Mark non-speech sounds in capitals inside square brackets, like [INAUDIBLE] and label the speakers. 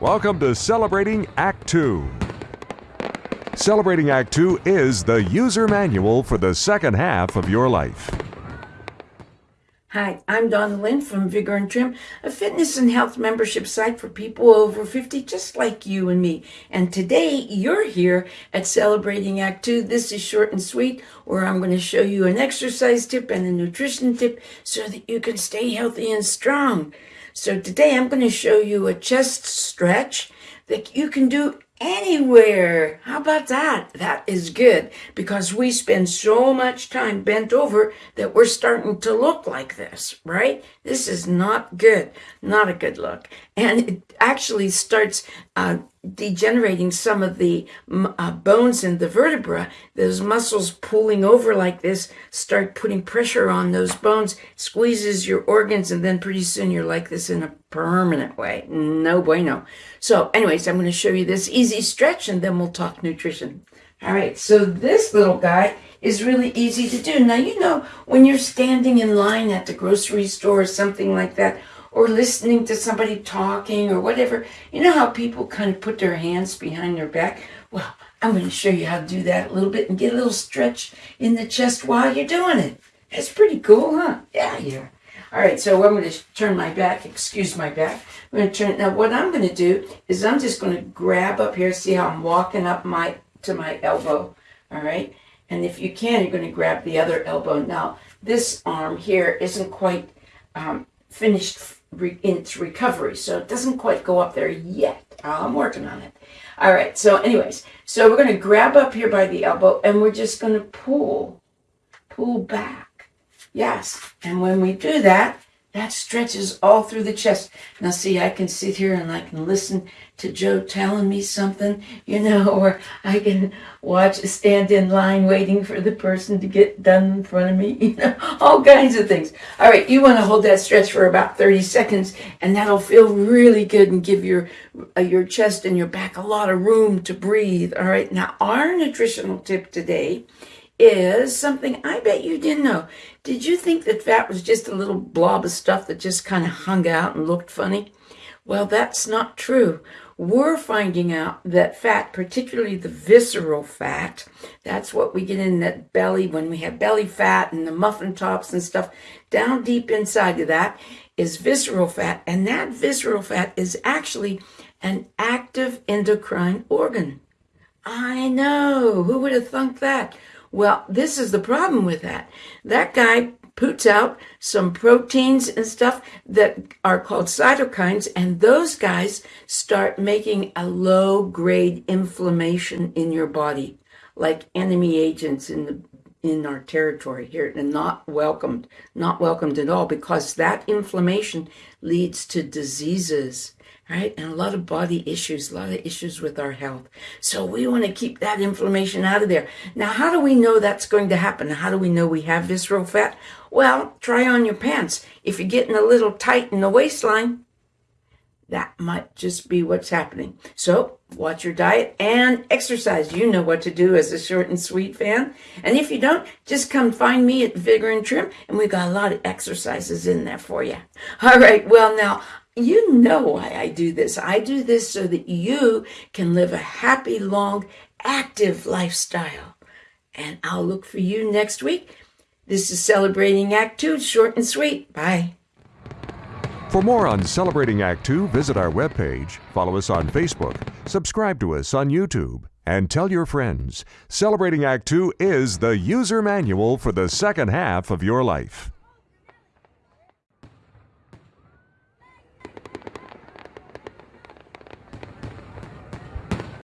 Speaker 1: Welcome to Celebrating Act 2. Celebrating Act 2 is the user manual for the second half of your life.
Speaker 2: Hi, I'm Donna Lynn from Vigor and Trim, a fitness and health membership site for people over 50 just like you and me. And today you're here at Celebrating Act 2. This is short and sweet, where I'm going to show you an exercise tip and a nutrition tip so that you can stay healthy and strong. So today I'm going to show you a chest stretch that you can do anywhere. How about that? That is good because we spend so much time bent over that we're starting to look like this, right? This is not good, not a good look. And it actually starts uh, degenerating some of the uh, bones in the vertebra. Those muscles pulling over like this start putting pressure on those bones, squeezes your organs, and then pretty soon you're like this in a permanent way. No bueno. So, anyways, I'm going to show you this easy stretch and then we'll talk nutrition. All right, so this little guy is really easy to do. Now, you know, when you're standing in line at the grocery store or something like that, or listening to somebody talking or whatever, you know how people kind of put their hands behind their back? Well, I'm going to show you how to do that a little bit and get a little stretch in the chest while you're doing it. That's pretty cool, huh? Yeah, yeah. All right, so I'm going to turn my back, excuse my back. I'm going to turn, now what I'm going to do is I'm just going to grab up here, see how I'm walking up my, to my elbow, all right? And if you can, you're going to grab the other elbow. Now, this arm here isn't quite um, finished in its recovery. So it doesn't quite go up there yet. Ah, I'm working on it. All right. So, anyways, so we're going to grab up here by the elbow and we're just going to pull, pull back. Yes. And when we do that, that stretches all through the chest. Now, see, I can sit here and I can listen to Joe telling me something, you know, [LAUGHS] or I can watch, stand in line waiting for the person to get done in front of me, [LAUGHS] you know, all kinds of things. All right, you want to hold that stretch for about 30 seconds, and that'll feel really good and give your uh, your chest and your back a lot of room to breathe. All right, now our nutritional tip today is something I bet you didn't know. Did you think that fat was just a little blob of stuff that just kind of hung out and looked funny? Well, that's not true. We're finding out that fat, particularly the visceral fat, that's what we get in that belly when we have belly fat and the muffin tops and stuff, down deep inside of that is visceral fat. And that visceral fat is actually an active endocrine organ. I know. Who would have thunk that? Well, this is the problem with that. That guy puts out some proteins and stuff that are called cytokines, and those guys start making a low grade inflammation in your body, like enemy agents in the in our territory here and not welcomed, not welcomed at all because that inflammation leads to diseases right? And a lot of body issues, a lot of issues with our health. So we want to keep that inflammation out of there. Now, how do we know that's going to happen? How do we know we have visceral fat? Well, try on your pants. If you're getting a little tight in the waistline, that might just be what's happening. So, watch your diet and exercise. You know what to do as a short and sweet fan. And if you don't, just come find me at Vigor and Trim, and we've got a lot of exercises in there for you. All right, well, now you know why I do this. I do this so that you can live a happy, long, active lifestyle. And I'll look for you next week. This is Celebrating Act Two, short and sweet. Bye.
Speaker 1: For more on Celebrating Act Two, visit our webpage, follow us on Facebook, subscribe to us on YouTube, and tell your friends. Celebrating Act Two is the user manual for the second half of your life.